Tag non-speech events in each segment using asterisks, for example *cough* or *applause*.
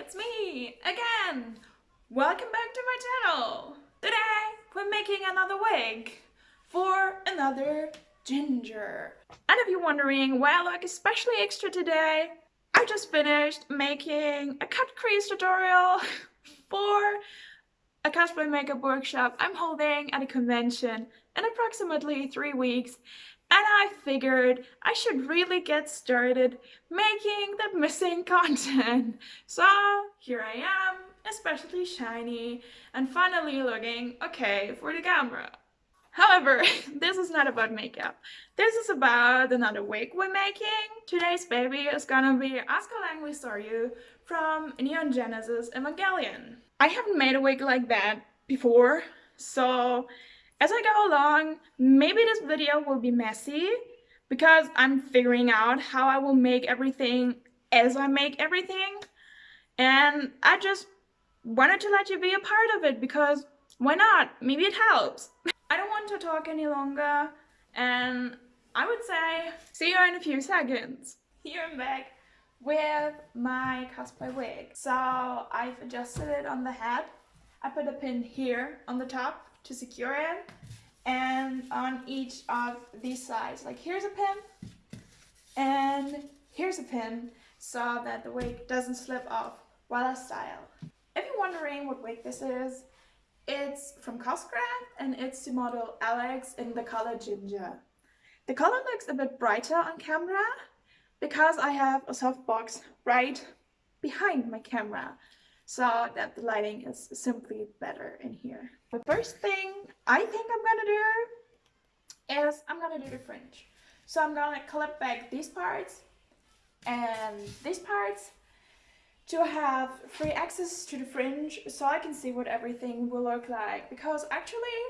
it's me again. Welcome back to my channel. Today we're making another wig for another ginger. And if you're wondering why I look especially extra today, I just finished making a cut crease tutorial *laughs* for a cosplay makeup workshop I'm holding at a convention in approximately three weeks and I figured I should really get started making the missing *laughs* content. So here I am, especially shiny and finally looking okay for the camera. However, *laughs* this is not about makeup. This is about another wig we're making. Today's baby is gonna be Asuka Langley Soryu from Neon Genesis Evangelion. I haven't made a wig like that before, so as I go along, maybe this video will be messy because I'm figuring out how I will make everything as I make everything. And I just wanted to let you be a part of it because why not? Maybe it helps. *laughs* I don't want to talk any longer and I would say see you in a few seconds. *laughs* Here I'm back with my cosplay wig. So I've adjusted it on the head. I put a pin here on the top to secure it and on each of these sides like here's a pin and here's a pin so that the wig doesn't slip off while I style. If you're wondering what wig this is, it's from Coscraft and it's the model Alex in the color Ginger. The color looks a bit brighter on camera because I have a softbox right behind my camera so that the lighting is simply better in here. The first thing I think I'm gonna do is I'm gonna do the fringe. So I'm gonna clip back these parts and these parts to have free access to the fringe so I can see what everything will look like because actually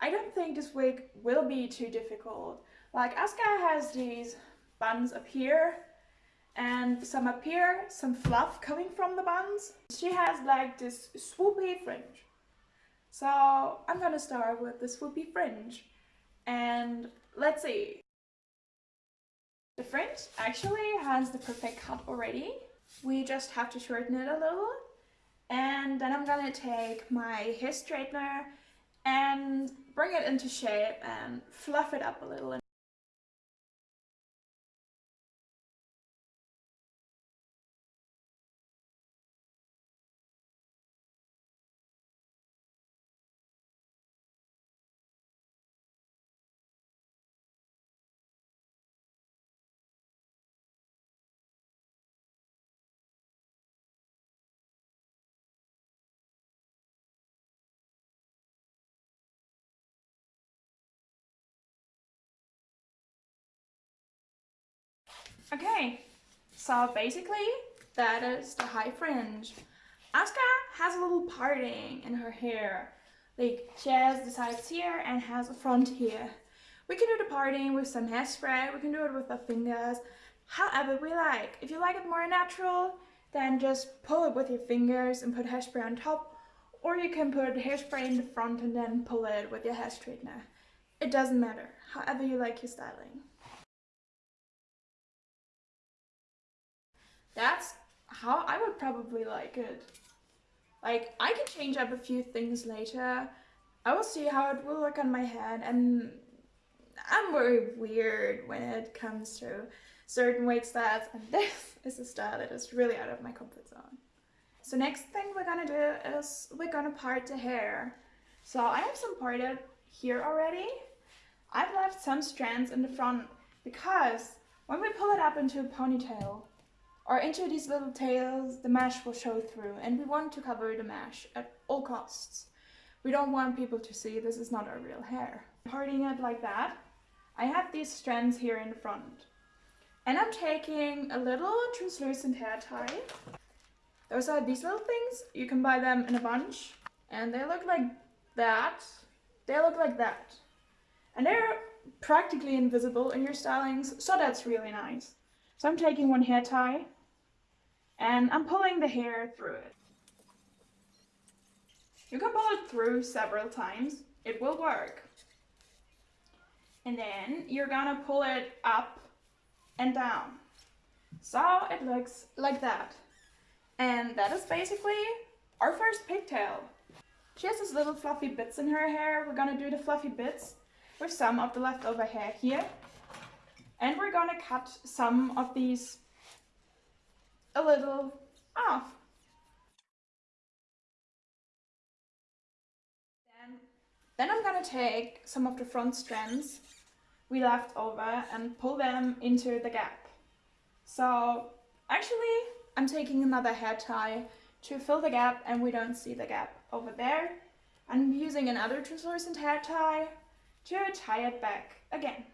I don't think this wig will be too difficult. Like Asuka has these buns up here and some up here, some fluff coming from the buns. She has like this swoopy fringe. So I'm gonna start with the swoopy fringe and let's see. The fringe actually has the perfect cut already. We just have to shorten it a little and then I'm gonna take my hair straightener and bring it into shape and fluff it up a little Okay, so basically that is the high fringe. Asuka has a little parting in her hair. Like she has the sides here and has a front here. We can do the parting with some hairspray, we can do it with our fingers, however we like. If you like it more natural, then just pull it with your fingers and put hairspray on top, or you can put hairspray in the front and then pull it with your hair straightener. It doesn't matter, however you like your styling. That's how I would probably like it. Like, I can change up a few things later. I will see how it will look on my head and I'm very weird when it comes to certain weight styles and *laughs* this is a style that is really out of my comfort zone. So next thing we're gonna do is we're gonna part the hair. So I have some parted here already. I've left some strands in the front because when we pull it up into a ponytail, or into these little tails, the mesh will show through and we want to cover the mesh at all costs. We don't want people to see this is not our real hair. Parting it like that, I have these strands here in the front. And I'm taking a little translucent hair tie. Those are these little things. You can buy them in a bunch. And they look like that. They look like that. And they're practically invisible in your stylings, so that's really nice. So I'm taking one hair tie and I'm pulling the hair through it. You can pull it through several times. It will work. And then you're gonna pull it up and down. So it looks like that. And that is basically our first pigtail. She has these little fluffy bits in her hair. We're gonna do the fluffy bits with some of the leftover hair here. And we're gonna cut some of these a little off. Then, then I'm gonna take some of the front strands we left over and pull them into the gap. So actually I'm taking another hair tie to fill the gap and we don't see the gap over there. I'm using another translucent hair tie to tie it back again.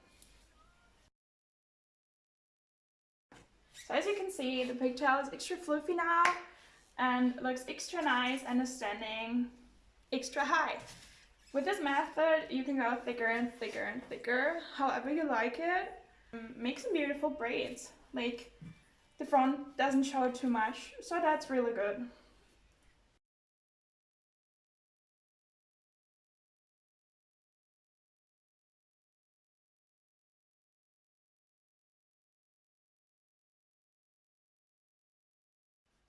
So as you can see, the pigtail is extra fluffy now and looks extra nice and is standing extra high. With this method, you can go thicker and thicker and thicker, however you like it. Um, make some beautiful braids. Like, the front doesn't show too much, so that's really good.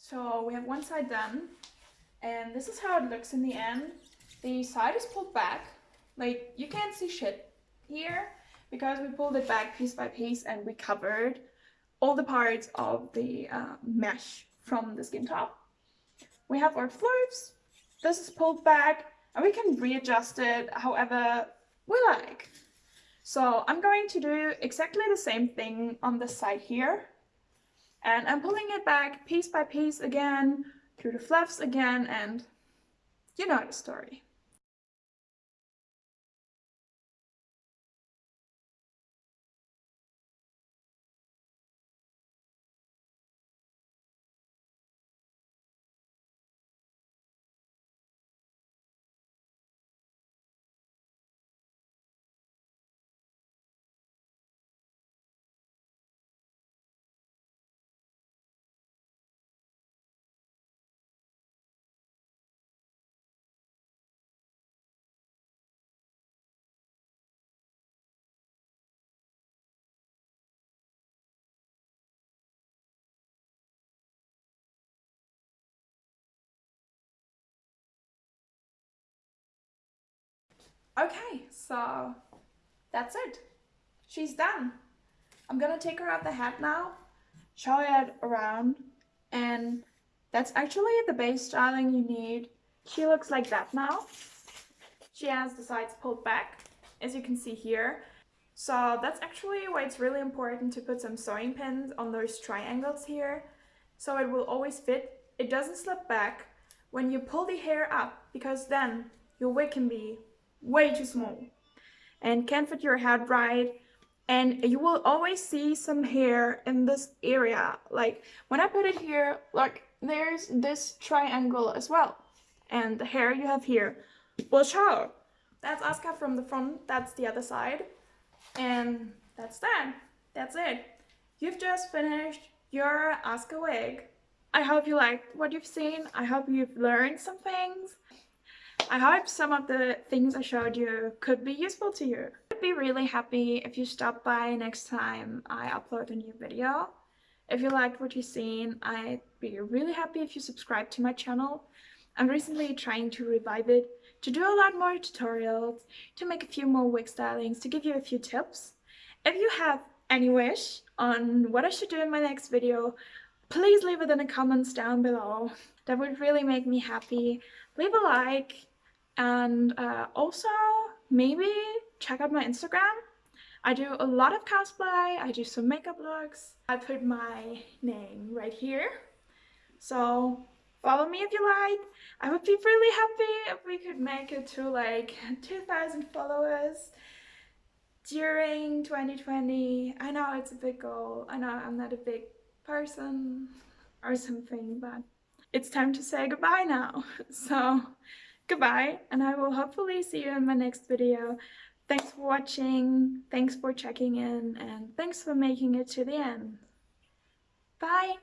So we have one side done and this is how it looks in the end. The side is pulled back, like you can't see shit here because we pulled it back piece by piece and we covered all the parts of the uh, mesh from the skin top. We have our floops, this is pulled back and we can readjust it however we like. So I'm going to do exactly the same thing on this side here. And I'm pulling it back piece by piece again, through the fluffs again, and you know the story. Okay, so that's it. She's done. I'm gonna take her out the hat now, show it around, and that's actually the base styling you need. She looks like that now. She has the sides pulled back, as you can see here. So that's actually why it's really important to put some sewing pins on those triangles here, so it will always fit. It doesn't slip back when you pull the hair up, because then your wig can be way too small. And can't fit your head right. And you will always see some hair in this area. Like when I put it here like there's this triangle as well. And the hair you have here. Will show that's Asuka from the front. That's the other side. And that's that. That's it. You've just finished your Asuka wig. I hope you liked what you've seen. I hope you've learned some things I hope some of the things I showed you could be useful to you. I'd be really happy if you stop by next time I upload a new video. If you liked what you've seen, I'd be really happy if you subscribe to my channel. I'm recently trying to revive it, to do a lot more tutorials, to make a few more wig stylings, to give you a few tips. If you have any wish on what I should do in my next video, please leave it in the comments down below. That would really make me happy. Leave a like, and uh, also, maybe check out my Instagram. I do a lot of cosplay, I do some makeup looks. I put my name right here. So follow me if you like. I would be really happy if we could make it to like *laughs* 2,000 followers during 2020. I know it's a big goal. I know I'm not a big person or something, but it's time to say goodbye now. *laughs* So goodbye and I will hopefully see you in my next video. Thanks for watching, thanks for checking in, and thanks for making it to the end. Bye!